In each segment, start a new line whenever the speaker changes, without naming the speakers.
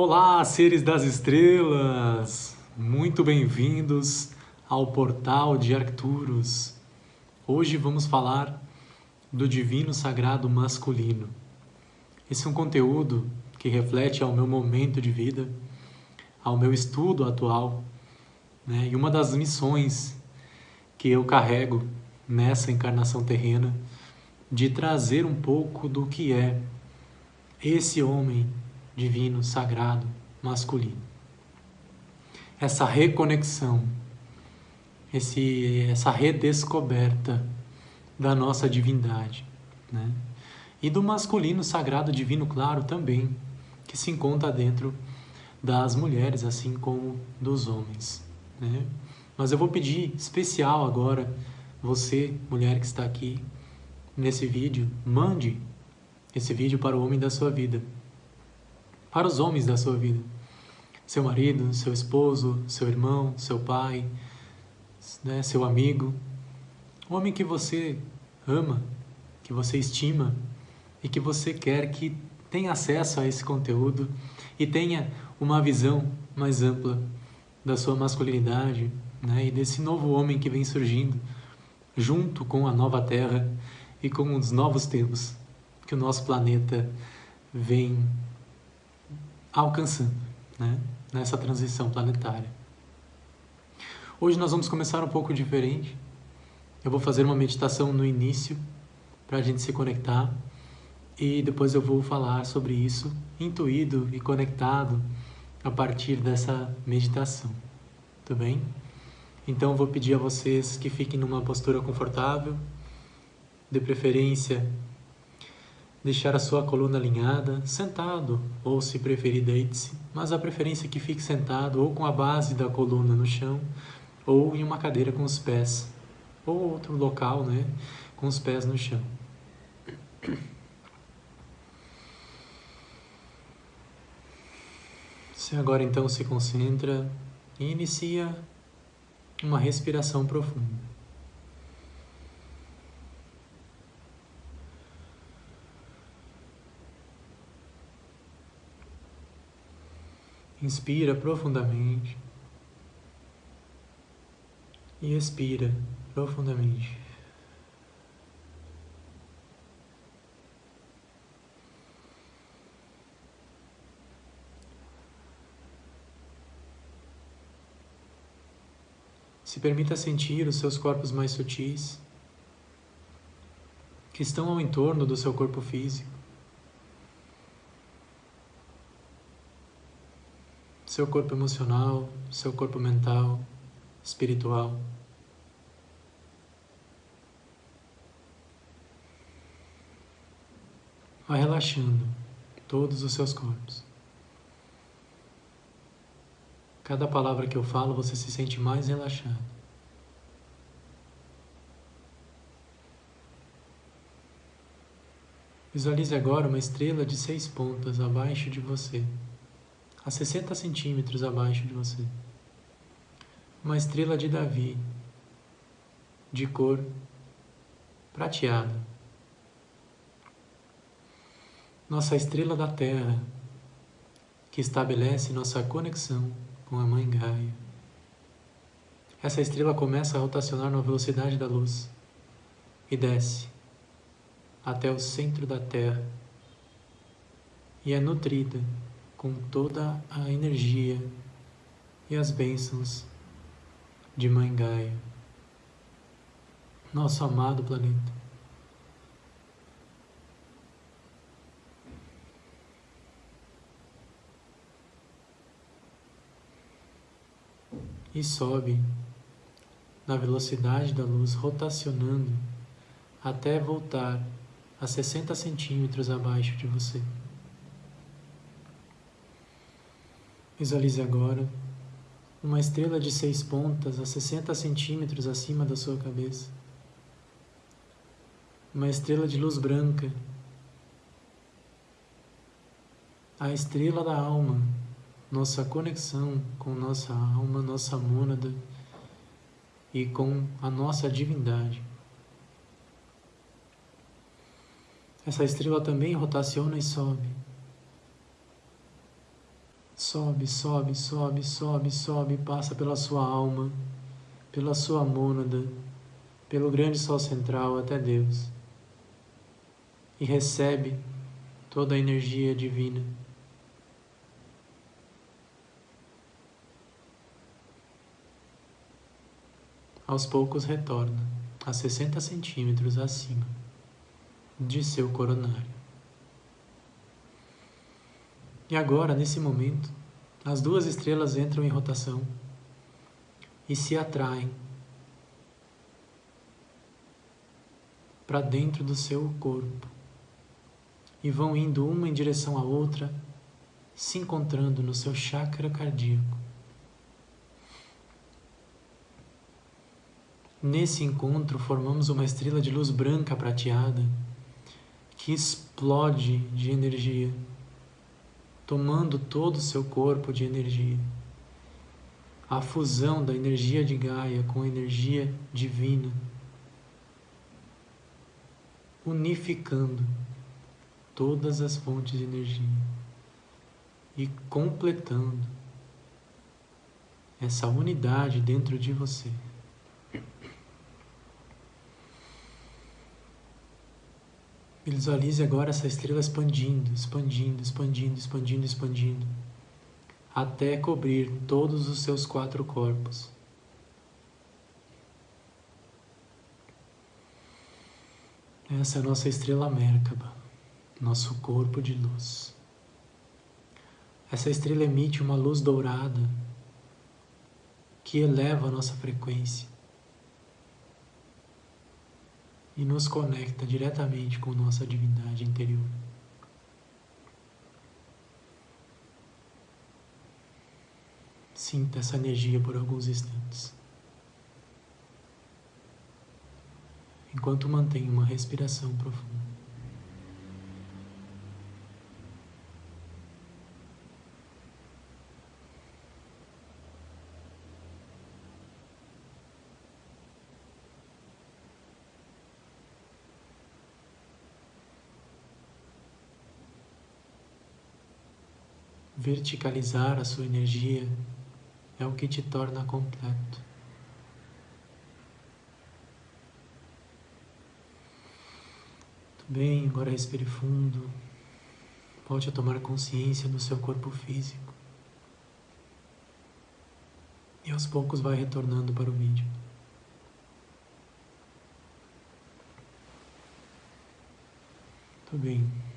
Olá, seres das estrelas! Muito bem-vindos ao portal de Arcturus. Hoje vamos falar do divino sagrado masculino. Esse é um conteúdo que reflete ao meu momento de vida, ao meu estudo atual, né? e uma das missões que eu carrego nessa encarnação terrena de trazer um pouco do que é esse homem divino, sagrado, masculino. Essa reconexão, esse, essa redescoberta da nossa divindade, né? E do masculino sagrado divino, claro, também, que se encontra dentro das mulheres, assim como dos homens, né? Mas eu vou pedir especial agora, você, mulher que está aqui nesse vídeo, mande esse vídeo para o homem da sua vida para os homens da sua vida. Seu marido, seu esposo, seu irmão, seu pai, né, seu amigo. O homem que você ama, que você estima e que você quer que tenha acesso a esse conteúdo e tenha uma visão mais ampla da sua masculinidade né, e desse novo homem que vem surgindo junto com a nova Terra e com os novos tempos que o nosso planeta vem alcançando né? nessa transição planetária. Hoje nós vamos começar um pouco diferente. Eu vou fazer uma meditação no início para a gente se conectar e depois eu vou falar sobre isso intuído e conectado a partir dessa meditação. Tudo bem? Então vou pedir a vocês que fiquem numa postura confortável, de preferência deixar a sua coluna alinhada, sentado, ou se preferir deite-se, mas a preferência é que fique sentado ou com a base da coluna no chão, ou em uma cadeira com os pés, ou outro local, né, com os pés no chão. Você agora então se concentra e inicia uma respiração profunda. Inspira profundamente e expira profundamente. Se permita sentir os seus corpos mais sutis que estão ao entorno do seu corpo físico. Seu corpo emocional, seu corpo mental, espiritual. Vai relaxando todos os seus corpos. Cada palavra que eu falo, você se sente mais relaxado. Visualize agora uma estrela de seis pontas abaixo de você a 60 centímetros abaixo de você. Uma estrela de Davi, de cor prateada. Nossa estrela da Terra, que estabelece nossa conexão com a Mãe Gaia. Essa estrela começa a rotacionar na velocidade da luz e desce até o centro da Terra e é nutrida com toda a energia e as bênçãos de Mãe Gaia, nosso amado planeta. E sobe na velocidade da luz, rotacionando até voltar a 60 centímetros abaixo de você. Visualize agora uma estrela de seis pontas a 60 centímetros acima da sua cabeça. Uma estrela de luz branca. A estrela da alma, nossa conexão com nossa alma, nossa mônada e com a nossa divindade. Essa estrela também rotaciona e sobe Sobe, sobe, sobe, sobe, sobe, passa pela sua alma, pela sua mônada, pelo grande sol central até Deus. E recebe toda a energia divina. Aos poucos retorna a 60 centímetros acima de seu coronário. E agora, nesse momento, as duas estrelas entram em rotação e se atraem para dentro do seu corpo e vão indo uma em direção à outra, se encontrando no seu chakra cardíaco. Nesse encontro, formamos uma estrela de luz branca prateada que explode de energia, tomando todo o seu corpo de energia. A fusão da energia de Gaia com a energia divina, unificando todas as fontes de energia e completando essa unidade dentro de você. Visualize agora essa estrela expandindo, expandindo, expandindo, expandindo, expandindo, até cobrir todos os seus quatro corpos. Essa é a nossa estrela Merkaba, nosso corpo de luz. Essa estrela emite uma luz dourada que eleva a nossa frequência e nos conecta diretamente com nossa divindade interior. Sinta essa energia por alguns instantes. Enquanto mantém uma respiração profunda. Verticalizar a sua energia é o que te torna completo. Muito bem, agora respire fundo. Volte a tomar consciência do seu corpo físico. E aos poucos vai retornando para o vídeo. Muito bem.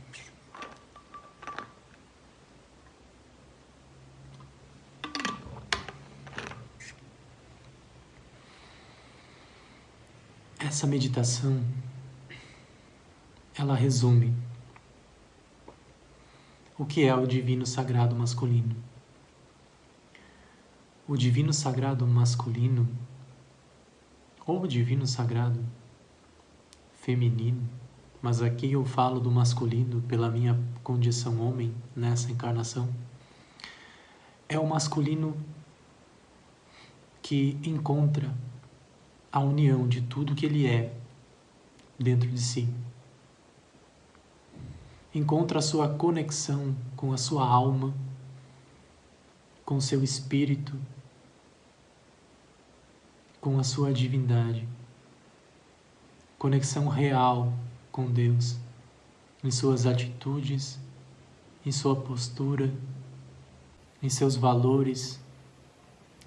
Essa meditação ela resume o que é o divino sagrado masculino. O divino sagrado masculino ou o divino sagrado feminino, mas aqui eu falo do masculino pela minha condição homem nessa encarnação, é o masculino que encontra a união de tudo que ele é dentro de si. Encontra a sua conexão com a sua alma, com o seu espírito, com a sua divindade. Conexão real com Deus, em suas atitudes, em sua postura, em seus valores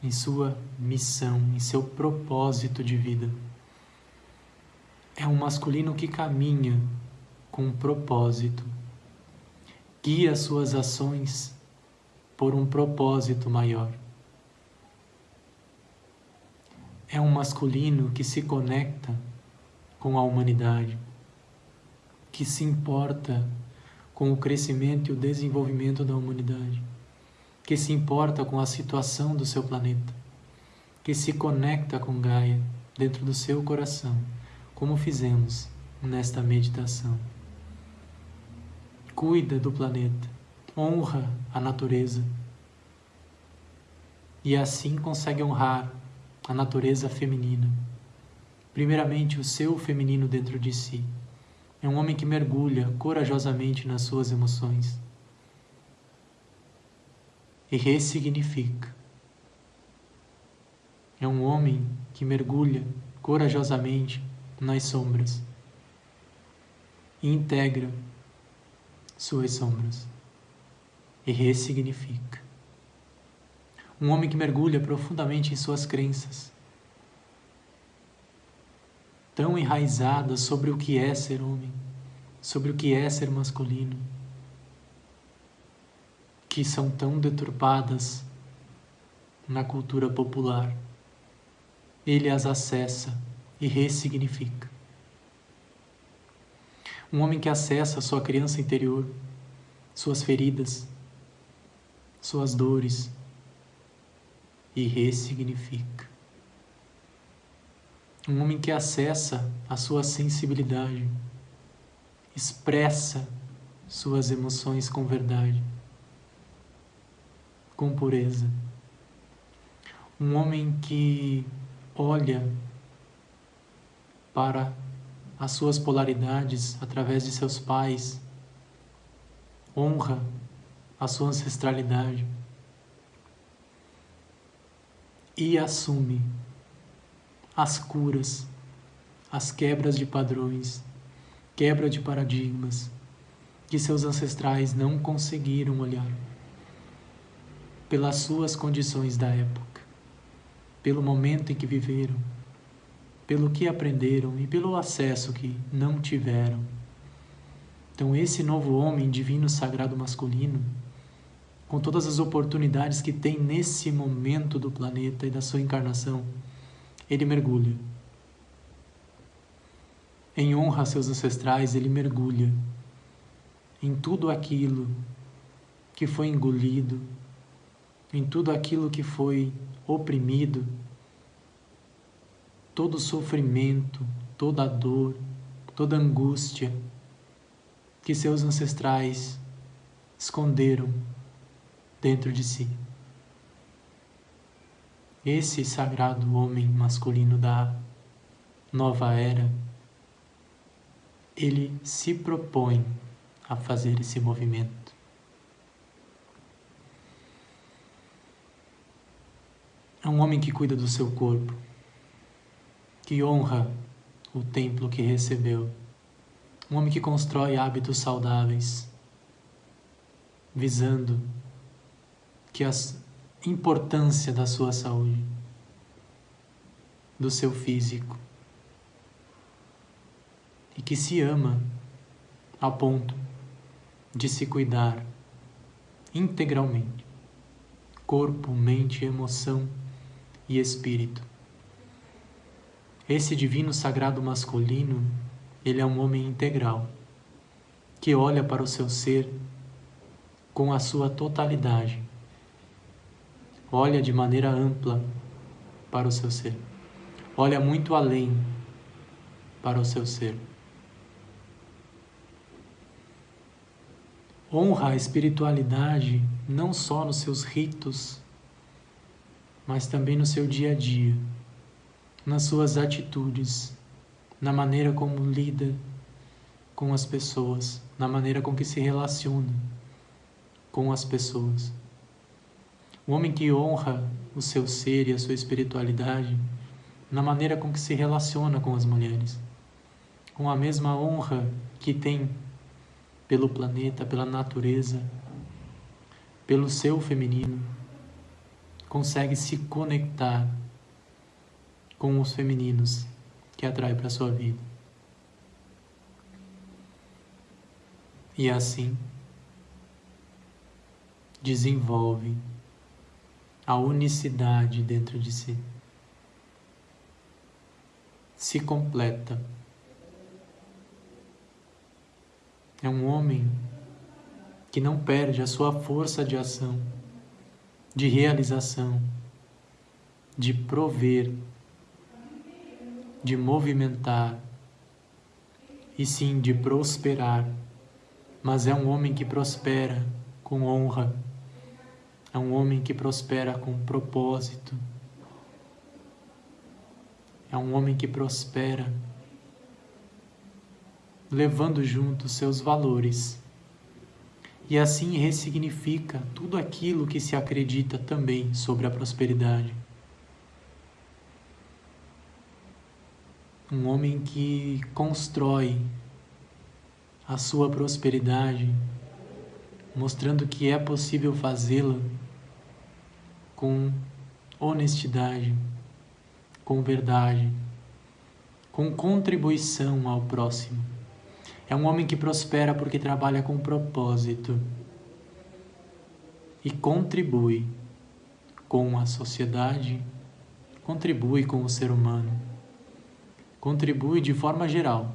em sua missão, em seu propósito de vida. É um masculino que caminha com um propósito, guia suas ações por um propósito maior. É um masculino que se conecta com a humanidade, que se importa com o crescimento e o desenvolvimento da humanidade que se importa com a situação do seu planeta, que se conecta com Gaia dentro do seu coração, como fizemos nesta meditação. Cuida do planeta, honra a natureza e assim consegue honrar a natureza feminina. Primeiramente, o seu feminino dentro de si. É um homem que mergulha corajosamente nas suas emoções e ressignifica. É um homem que mergulha corajosamente nas sombras e integra suas sombras e ressignifica. Um homem que mergulha profundamente em suas crenças, tão enraizadas sobre o que é ser homem, sobre o que é ser masculino, que são tão deturpadas na cultura popular. Ele as acessa e ressignifica. Um homem que acessa sua criança interior, suas feridas, suas dores e ressignifica. Um homem que acessa a sua sensibilidade, expressa suas emoções com verdade, com pureza. Um homem que olha para as suas polaridades através de seus pais, honra a sua ancestralidade e assume as curas, as quebras de padrões, quebra de paradigmas que seus ancestrais não conseguiram olhar pelas suas condições da época, pelo momento em que viveram, pelo que aprenderam e pelo acesso que não tiveram. Então, esse novo homem divino sagrado masculino, com todas as oportunidades que tem nesse momento do planeta e da sua encarnação, ele mergulha. Em honra a seus ancestrais, ele mergulha em tudo aquilo que foi engolido, em tudo aquilo que foi oprimido, todo sofrimento, toda dor, toda angústia que seus ancestrais esconderam dentro de si. Esse sagrado homem masculino da nova era, ele se propõe a fazer esse movimento. É um homem que cuida do seu corpo, que honra o templo que recebeu, um homem que constrói hábitos saudáveis, visando que as importância da sua saúde, do seu físico, e que se ama a ponto de se cuidar integralmente corpo, mente, emoção e espírito. Esse divino sagrado masculino, ele é um homem integral, que olha para o seu ser com a sua totalidade olha de maneira ampla para o seu ser. Olha muito além para o seu ser. Honra a espiritualidade não só nos seus ritos, mas também no seu dia a dia, nas suas atitudes, na maneira como lida com as pessoas, na maneira com que se relaciona com as pessoas. O homem que honra o seu ser e a sua espiritualidade na maneira com que se relaciona com as mulheres, com a mesma honra que tem pelo planeta, pela natureza, pelo seu feminino, consegue se conectar com os femininos que atrai para sua vida. E assim desenvolve a unicidade dentro de si. Se completa. É um homem que não perde a sua força de ação, de realização, de prover, de movimentar, e sim de prosperar. Mas é um homem que prospera com honra é um homem que prospera com propósito. É um homem que prospera levando junto seus valores e assim ressignifica tudo aquilo que se acredita também sobre a prosperidade. Um homem que constrói a sua prosperidade, mostrando que é possível fazê-la com honestidade, com verdade, com contribuição ao próximo. É um homem que prospera porque trabalha com propósito e contribui com a sociedade, contribui com o ser humano, contribui de forma geral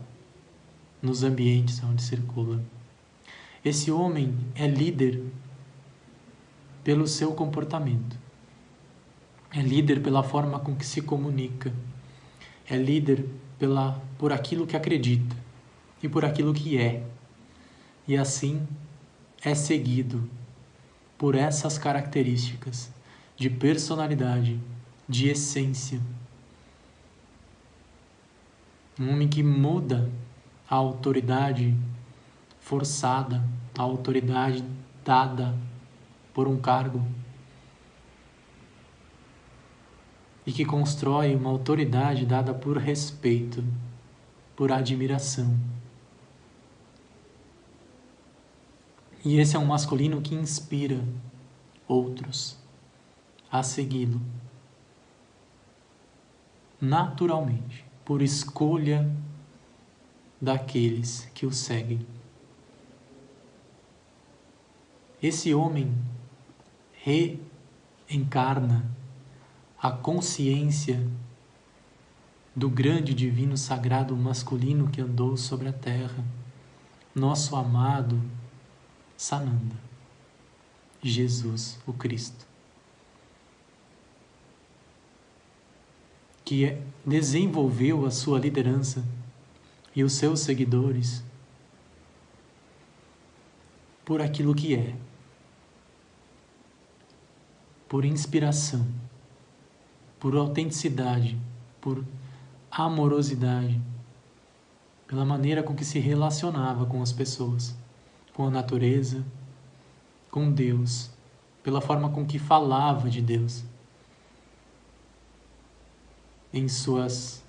nos ambientes onde circula. Esse homem é líder pelo seu comportamento, é líder pela forma com que se comunica, é líder pela, por aquilo que acredita e por aquilo que é, e assim é seguido por essas características de personalidade, de essência. Um homem que muda a autoridade forçada, a autoridade dada por um cargo e que constrói uma autoridade dada por respeito, por admiração. E esse é um masculino que inspira outros a segui-lo naturalmente, por escolha daqueles que o seguem. Esse homem reencarna a consciência do grande divino sagrado masculino que andou sobre a terra, nosso amado Sananda, Jesus o Cristo, que desenvolveu a sua liderança e os seus seguidores por aquilo que é, por inspiração, por autenticidade, por amorosidade, pela maneira com que se relacionava com as pessoas com a natureza, com Deus, pela forma com que falava de Deus em suas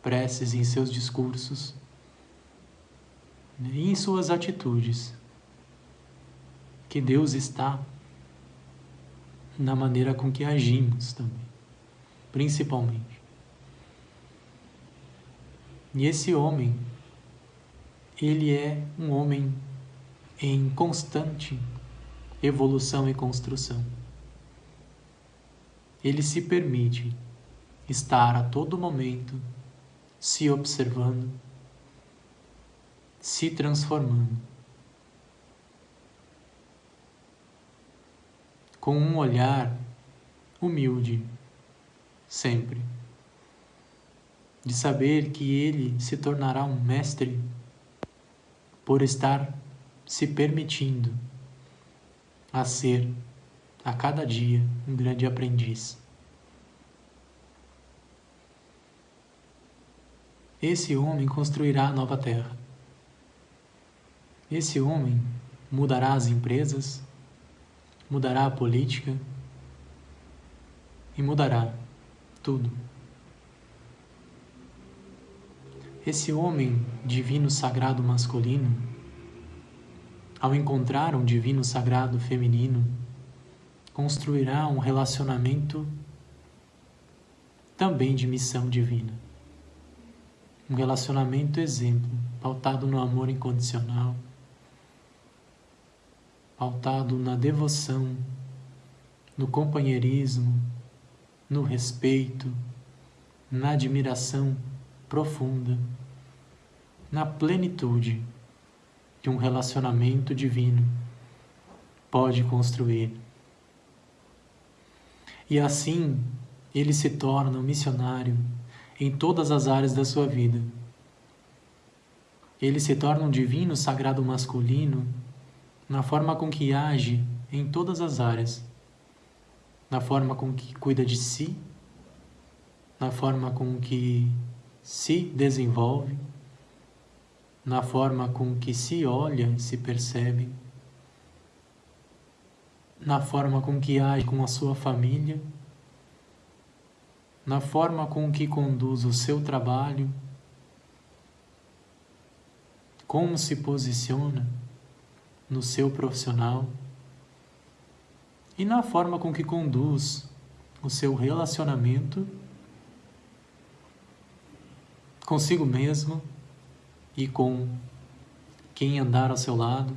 preces, em seus discursos né, em suas atitudes. Que Deus está na maneira com que agimos também, principalmente. E esse homem, ele é um homem em constante evolução e construção. Ele se permite estar a todo momento se observando, se transformando. Com um olhar humilde, sempre. De saber que ele se tornará um mestre por estar se permitindo a ser, a cada dia, um grande aprendiz. Esse homem construirá a nova terra. Esse homem mudará as empresas, mudará a política e mudará tudo. Esse homem divino sagrado masculino ao encontrar um divino sagrado feminino, construirá um relacionamento também de missão divina. Um relacionamento exemplo, pautado no amor incondicional, pautado na devoção, no companheirismo, no respeito, na admiração profunda, na plenitude que um relacionamento divino pode construir. E assim ele se torna um missionário em todas as áreas da sua vida. Ele se torna um divino sagrado masculino na forma com que age em todas as áreas, na forma com que cuida de si, na forma com que se desenvolve, na forma com que se olha e se percebe, na forma com que age com a sua família, na forma com que conduz o seu trabalho, como se posiciona no seu profissional e na forma com que conduz o seu relacionamento consigo mesmo e com quem andar ao seu lado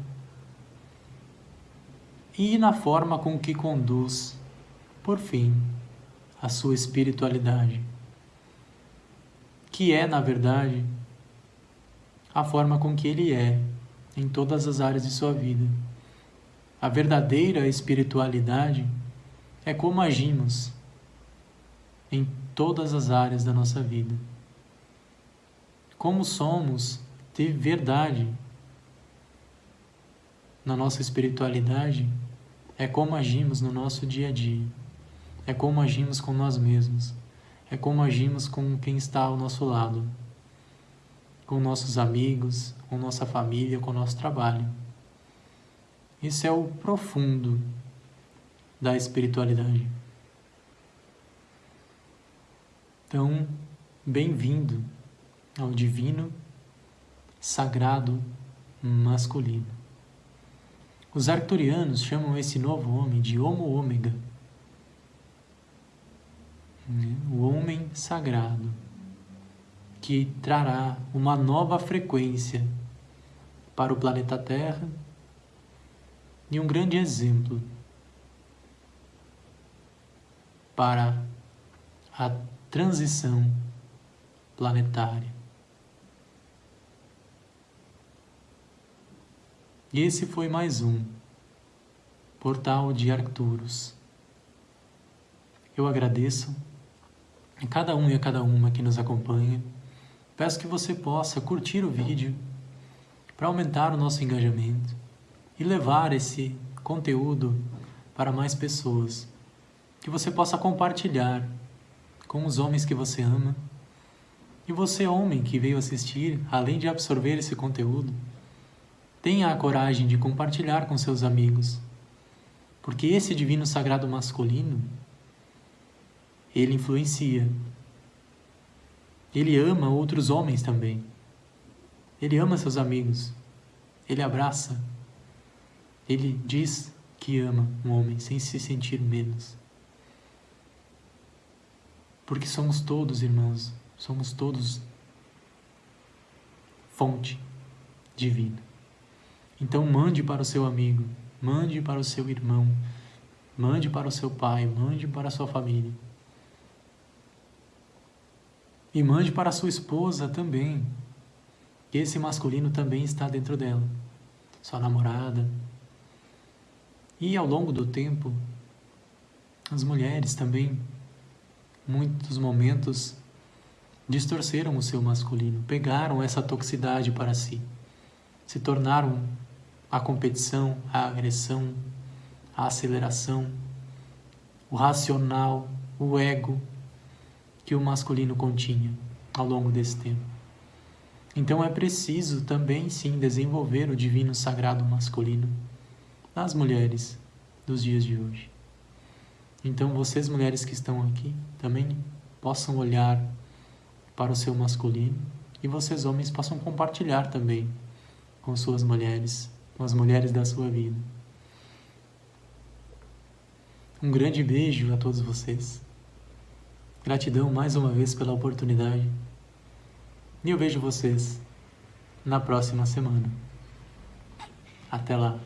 e na forma com que conduz, por fim, a sua espiritualidade, que é, na verdade, a forma com que ele é em todas as áreas de sua vida. A verdadeira espiritualidade é como agimos em todas as áreas da nossa vida. Como somos de verdade na nossa espiritualidade é como agimos no nosso dia a dia, é como agimos com nós mesmos, é como agimos com quem está ao nosso lado, com nossos amigos, com nossa família, com nosso trabalho. Isso é o profundo da espiritualidade. Então, bem-vindo ao divino, sagrado, masculino. Os arcturianos chamam esse novo homem de Homo Ômega, o homem sagrado, que trará uma nova frequência para o planeta Terra e um grande exemplo para a transição planetária. E esse foi mais um Portal de Arcturus. Eu agradeço a cada um e a cada uma que nos acompanha. Peço que você possa curtir o vídeo para aumentar o nosso engajamento e levar esse conteúdo para mais pessoas. Que você possa compartilhar com os homens que você ama. E você, homem que veio assistir, além de absorver esse conteúdo, tenha a coragem de compartilhar com seus amigos. Porque esse divino sagrado masculino, ele influencia. Ele ama outros homens também. Ele ama seus amigos. Ele abraça. Ele diz que ama um homem sem se sentir menos. Porque somos todos irmãos, somos todos fonte divina. Então mande para o seu amigo, mande para o seu irmão, mande para o seu pai, mande para a sua família. E mande para a sua esposa também. Esse masculino também está dentro dela. Sua namorada. E ao longo do tempo, as mulheres também, muitos momentos, distorceram o seu masculino, pegaram essa toxicidade para si, se tornaram a competição, a agressão, a aceleração, o racional, o ego que o masculino continha ao longo desse tempo. Então é preciso também sim desenvolver o divino sagrado masculino nas mulheres dos dias de hoje. Então vocês mulheres que estão aqui também possam olhar para o seu masculino e vocês homens possam compartilhar também com suas mulheres com as mulheres da sua vida. Um grande beijo a todos vocês. Gratidão mais uma vez pela oportunidade. E eu vejo vocês na próxima semana. Até lá.